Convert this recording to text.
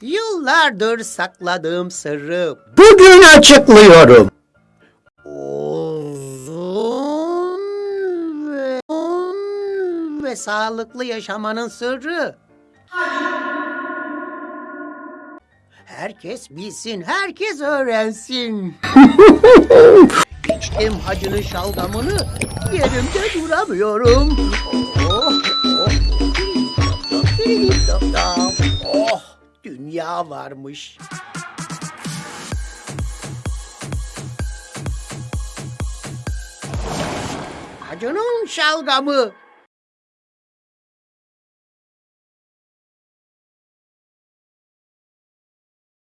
Yıllardır sakladığım sırrı Bugün açıklıyorum. uzun ve, uzun ve sağlıklı yaşamanın sırrı. Herkes bilsin, herkes öğrensin. İçtim hacının şalgamını, yerimde duramıyorum. Oh, oh, oh, dünya varmış. Hacının şalgamı.